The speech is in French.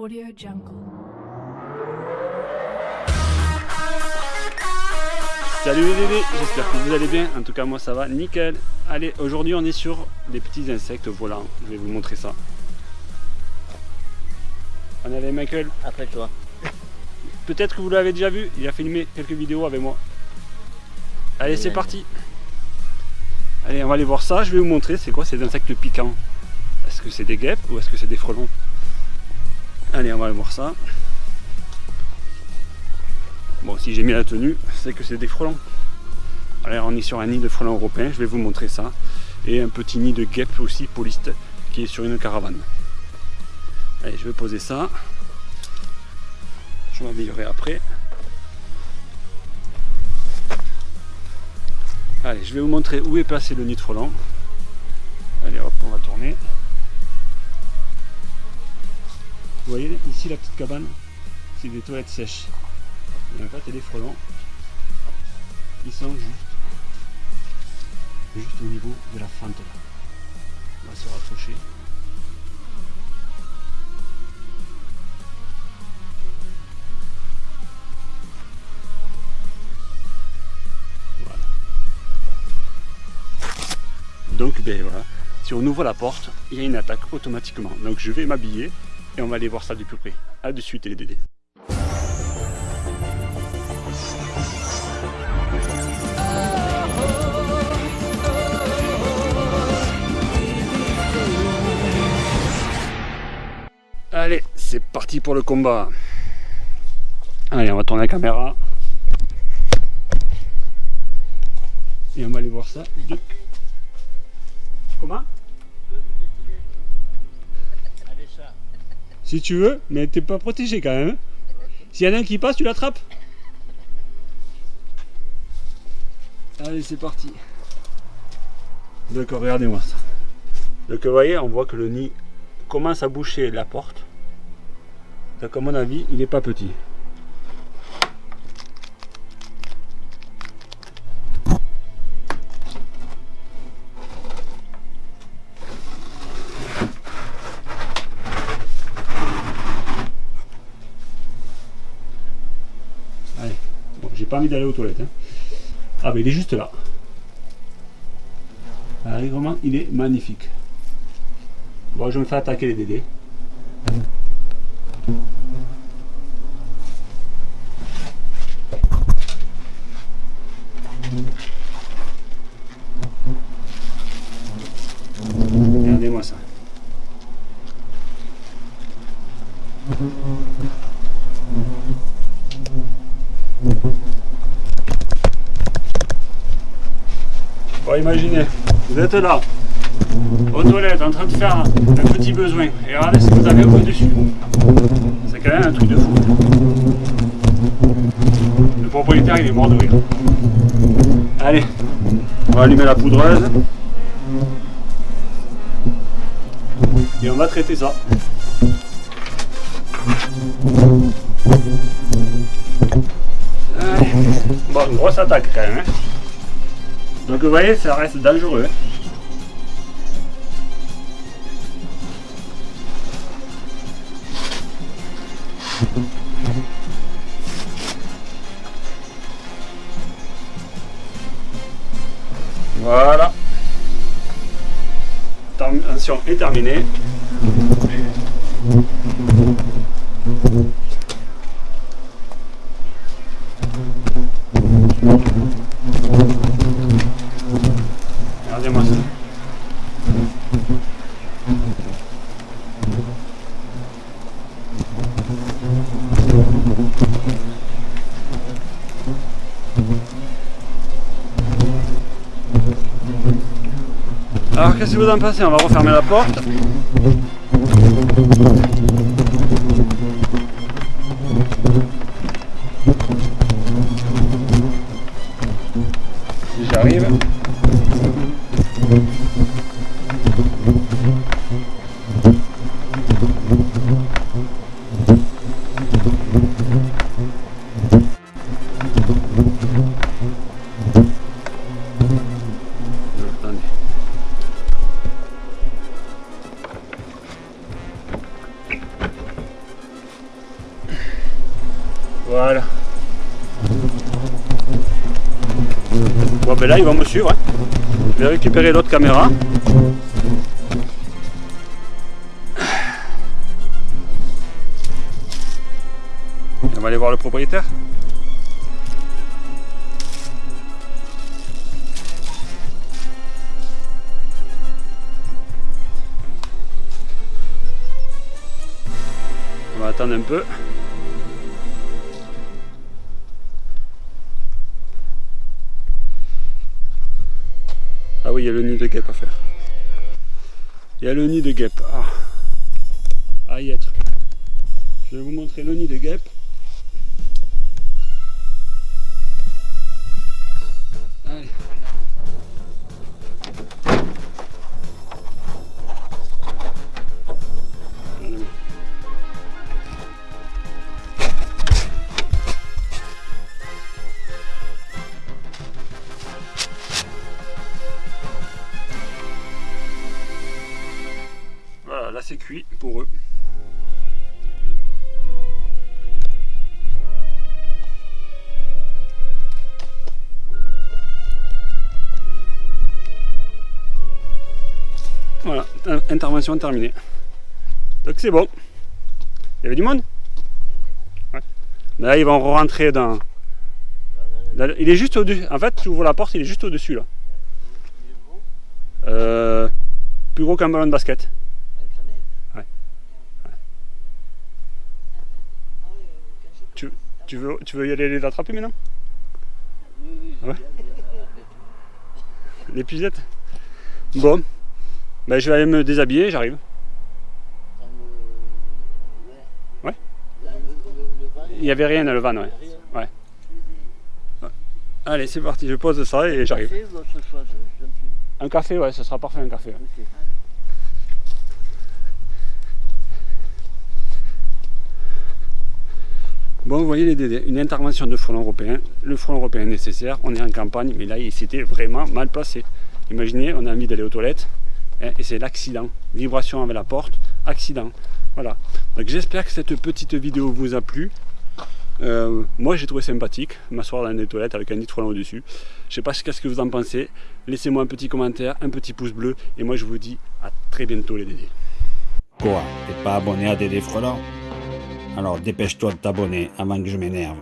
Audio Jungle. Salut les bébés, j'espère que vous allez bien. En tout cas, moi ça va nickel. Allez, aujourd'hui on est sur des petits insectes volants. Je vais vous montrer ça. On est avec Michael. Après toi. Peut-être que vous l'avez déjà vu, il a filmé quelques vidéos avec moi. Allez, c'est parti. Allez, on va aller voir ça. Je vais vous montrer c'est quoi ces insectes piquants? Est-ce que c'est des guêpes ou est-ce que c'est des frelons? Allez, on va aller voir ça. Bon, si j'ai mis la tenue, c'est que c'est des frelons. Alors, on est sur un nid de frelons européens. Je vais vous montrer ça. Et un petit nid de guêpes aussi, poliste, qui est sur une caravane. Allez, je vais poser ça. Je m'améliorerai après. Allez, je vais vous montrer où est placé le nid de frelon. Allez hop, on va tourner. Vous voyez ici la petite cabane C'est des toilettes sèches. Il y a des frelons. Ils sont juste, juste au niveau de la fente là. On va se rapprocher. Voilà. Donc ben voilà, si on ouvre la porte, il y a une attaque automatiquement. Donc je vais m'habiller et on va aller voir ça de plus près. A de suite les dédés. Allez, c'est parti pour le combat. Allez, on va tourner la caméra. Et on va aller voir ça. Comment? Si tu veux, mais t'es pas protégé quand même. hein. S'il y en a un qui passe, tu l'attrapes. Allez, c'est parti. D'accord, regardez-moi ça. Donc vous voyez, on voit que le nid commence à boucher la porte. Donc à mon avis, il n'est pas petit. Pas envie d'aller aux toilettes. hein. Ah, mais il est juste là. Ah, vraiment, il est magnifique. Bon, je me fais attaquer les dédés. Regardez-moi ça. Bon, imaginez, vous êtes là, aux toilettes, en train de faire un petit besoin, et regardez ce que vous avez au-dessus. C'est quand même un truc de fou. Le propriétaire, il est mort de rire. Allez, on va allumer la poudreuse. Et on va traiter ça. Allez. Bon, une grosse attaque quand même. hein. Donc vous voyez, ça reste dangereux. Voilà. Attention est terminée. Regardez-moi ça. Alors qu'est-ce que vous en pensez? On va refermer la porte. J'arrive. Voilà. Bon ben là ils vont me suivre. Hein. Je vais récupérer l'autre caméra. On va aller voir le propriétaire. On va attendre un peu. Ah oui, il y a le nid de guêpe à faire. Il y a le nid de guêpe. Ah. À y être. Je vais vous montrer le nid de guêpe. C'est cuit pour eux. Voilà, intervention terminée. Donc c'est bon. Il y avait du monde? Ouais. Là ils vont rentrer dans... Il est juste au-dessus. En fait, tu ouvres la porte, il est juste au-dessus là. Euh, plus gros qu'un ballon de basket. Ouais. Tu, veux, tu veux y aller les attraper maintenant ouais. Les pucettes Bon, ben, je vais aller me déshabiller, j'arrive. Ouais Il n'y avait rien dans le van, ouais. ouais. Allez, c'est parti, je pose ça et j'arrive. Un café, ouais, ce sera parfait un café. Vous voyez une intervention de front européen. Le front européen est nécessaire, on est en campagne, mais là, il s'était vraiment mal placé. Imaginez, on a envie d'aller aux toilettes, hein, et c'est l'accident. Vibration avec la porte, accident. Voilà. Donc j'espère que cette petite vidéo vous a plu. Euh, moi j'ai trouvé sympathique, m'asseoir dans les toilettes avec un nid de au-dessus. Je sais pas ce que vous en pensez. Laissez-moi un petit commentaire, un petit pouce bleu. Et moi je vous dis à très bientôt les Dédés. Quoi? T'es pas abonné à Dédé Frelant Alors dépêche-toi de t'abonner avant que je m'énerve.